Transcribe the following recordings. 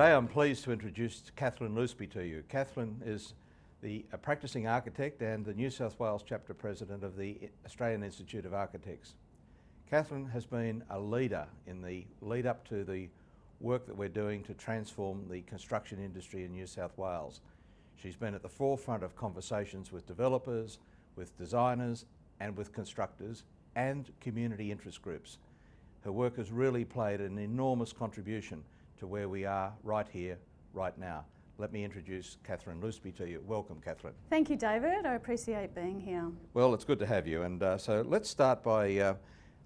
Today I'm pleased to introduce Catherine Loseby to you. Catherine is the practicing architect and the New South Wales chapter president of the Australian Institute of Architects. Catherine has been a leader in the lead up to the work that we're doing to transform the construction industry in New South Wales. She's been at the forefront of conversations with developers, with designers and with constructors and community interest groups. Her work has really played an enormous contribution to where we are right here, right now. Let me introduce Catherine Loseby to you. Welcome, Catherine. Thank you, David. I appreciate being here. Well, it's good to have you. And uh, so let's start by uh,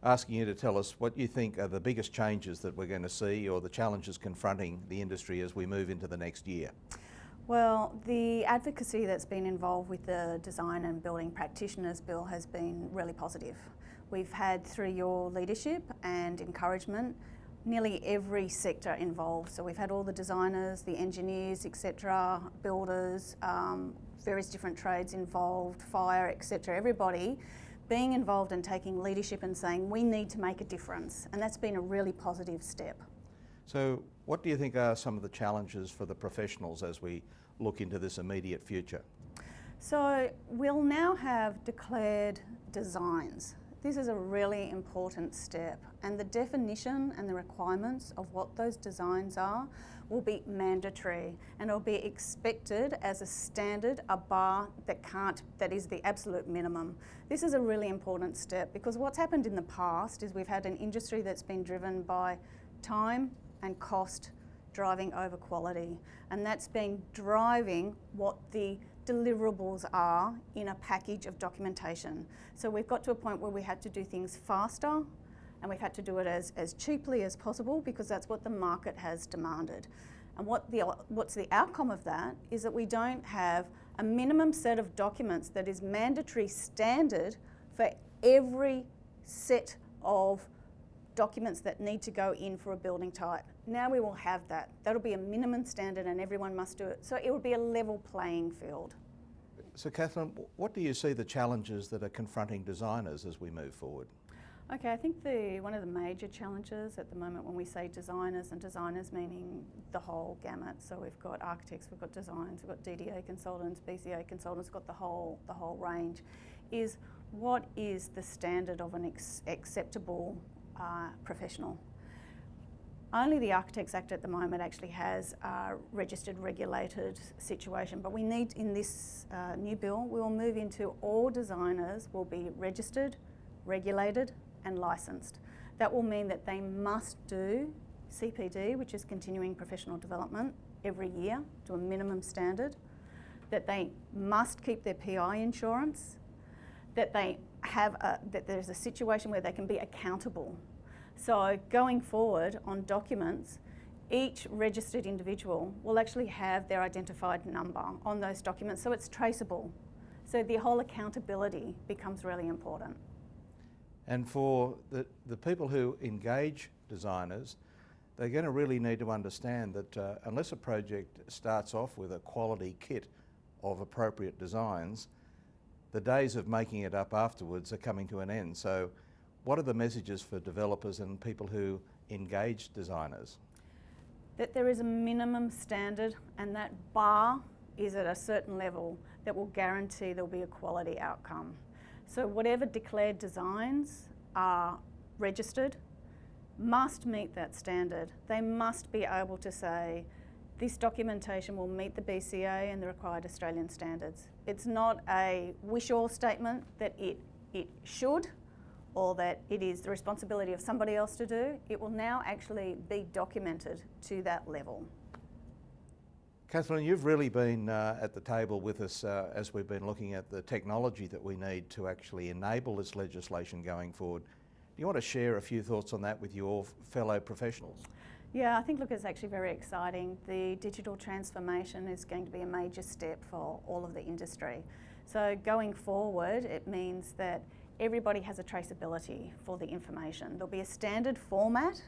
asking you to tell us what you think are the biggest changes that we're going to see or the challenges confronting the industry as we move into the next year. Well, the advocacy that's been involved with the Design and Building Practitioners Bill has been really positive. We've had, through your leadership and encouragement, nearly every sector involved. So we've had all the designers, the engineers, etc., builders, um, various different trades involved, fire, etc., everybody being involved and taking leadership and saying we need to make a difference. And that's been a really positive step. So what do you think are some of the challenges for the professionals as we look into this immediate future? So we'll now have declared designs. This is a really important step and the definition and the requirements of what those designs are will be mandatory and it'll be expected as a standard, a bar that can't, that is the absolute minimum. This is a really important step because what's happened in the past is we've had an industry that's been driven by time and cost driving over quality and that's been driving what the deliverables are in a package of documentation. So we've got to a point where we had to do things faster and we've had to do it as, as cheaply as possible because that's what the market has demanded. And what the, what's the outcome of that is that we don't have a minimum set of documents that is mandatory standard for every set of documents that need to go in for a building type. Now we will have that. That'll be a minimum standard and everyone must do it. So it will be a level playing field. So Catherine, what do you see the challenges that are confronting designers as we move forward? Okay, I think the one of the major challenges at the moment when we say designers, and designers meaning the whole gamut, so we've got architects, we've got designs, we've got DDA consultants, BCA consultants, got the whole, the whole range, is what is the standard of an acceptable uh, professional. Only the Architects Act at the moment actually has a registered regulated situation, but we need in this uh, new bill, we will move into all designers will be registered, regulated and licensed. That will mean that they must do CPD, which is continuing professional development, every year to a minimum standard, that they must keep their PI insurance, that they have a, that there's a situation where they can be accountable. So going forward on documents, each registered individual will actually have their identified number on those documents so it's traceable. So the whole accountability becomes really important. And for the, the people who engage designers, they're going to really need to understand that uh, unless a project starts off with a quality kit of appropriate designs, the days of making it up afterwards are coming to an end. So what are the messages for developers and people who engage designers? That there is a minimum standard and that bar is at a certain level that will guarantee there'll be a quality outcome. So whatever declared designs are registered must meet that standard. They must be able to say, this documentation will meet the BCA and the required Australian standards. It's not a wish-all statement that it, it should or that it is the responsibility of somebody else to do. It will now actually be documented to that level. Catherine, you've really been uh, at the table with us uh, as we've been looking at the technology that we need to actually enable this legislation going forward. Do you want to share a few thoughts on that with your fellow professionals? Yeah, I think, look, it's actually very exciting. The digital transformation is going to be a major step for all of the industry. So going forward, it means that everybody has a traceability for the information. There'll be a standard format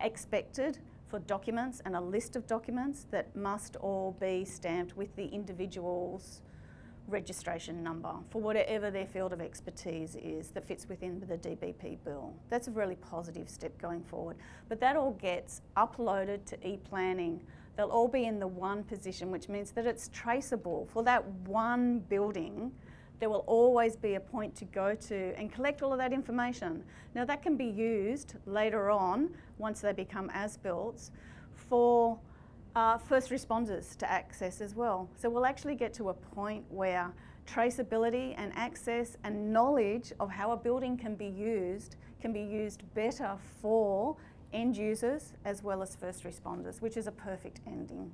expected for documents and a list of documents that must all be stamped with the individual's registration number for whatever their field of expertise is that fits within the DBP bill. That's a really positive step going forward. But that all gets uploaded to e-planning They'll all be in the one position, which means that it's traceable. For that one building, there will always be a point to go to and collect all of that information. Now that can be used later on, once they become as-built, for uh, first responders to access as well. So we'll actually get to a point where traceability and access and knowledge of how a building can be used can be used better for end users as well as first responders, which is a perfect ending.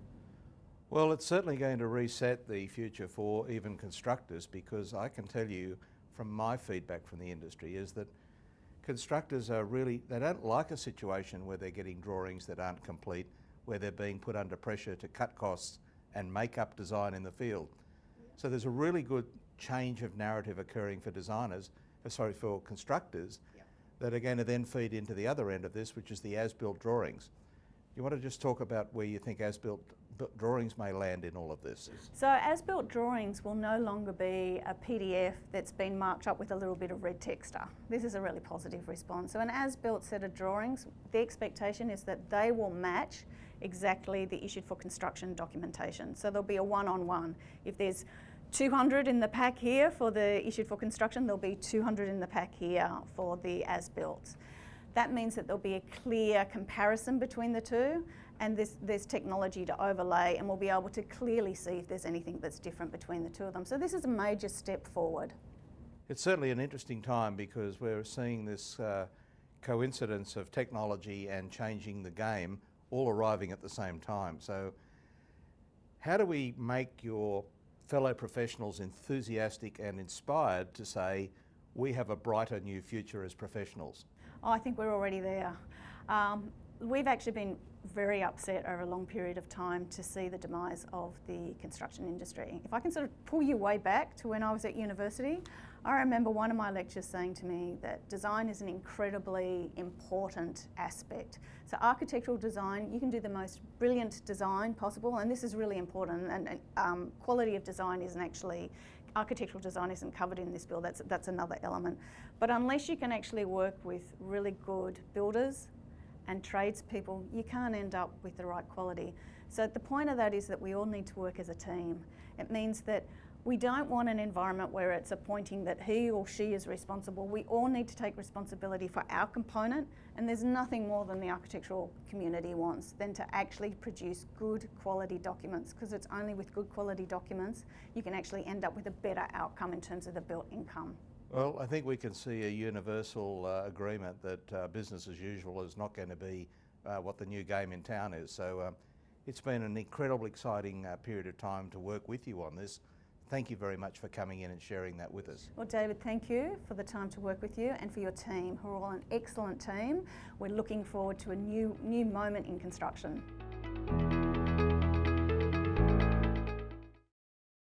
Well, it's certainly going to reset the future for even constructors because I can tell you from my feedback from the industry is that constructors are really, they don't like a situation where they're getting drawings that aren't complete, where they're being put under pressure to cut costs and make up design in the field. So there's a really good change of narrative occurring for designers, uh, sorry, for constructors Yep. that are going to then feed into the other end of this, which is the as-built drawings. You want to just talk about where you think as-built drawings may land in all of this? So as-built drawings will no longer be a PDF that's been marked up with a little bit of red texta. This is a really positive response. So an as-built set of drawings, the expectation is that they will match exactly the issued for construction documentation. So there'll be a one-on-one. If there's 200 in the pack here for the issued for construction, there'll be 200 in the pack here for the as-built. That means that there'll be a clear comparison between the two and this, there's technology to overlay and we'll be able to clearly see if there's anything that's different between the two of them. So this is a major step forward. It's certainly an interesting time because we're seeing this uh, coincidence of technology and changing the game all arriving at the same time. So how do we make your fellow professionals enthusiastic and inspired to say, we have a brighter new future as professionals? Oh, I think we're already there. Um, we've actually been very upset over a long period of time to see the demise of the construction industry. If I can sort of pull you way back to when I was at university, I remember one of my lecturers saying to me that design is an incredibly important aspect. So architectural design, you can do the most brilliant design possible, and this is really important. And, and um, quality of design isn't actually architectural design isn't covered in this bill. That's that's another element. But unless you can actually work with really good builders and tradespeople, you can't end up with the right quality. So the point of that is that we all need to work as a team. It means that we don't want an environment where it's appointing that he or she is responsible. We all need to take responsibility for our component, and there's nothing more than the architectural community wants than to actually produce good quality documents, because it's only with good quality documents you can actually end up with a better outcome in terms of the built income. Well, I think we can see a universal uh, agreement that uh, business as usual is not going to be uh, what the new game in town is. So um, it's been an incredibly exciting uh, period of time to work with you on this. Thank you very much for coming in and sharing that with us. Well, David, thank you for the time to work with you and for your team, who are all an excellent team. We're looking forward to a new, new moment in construction.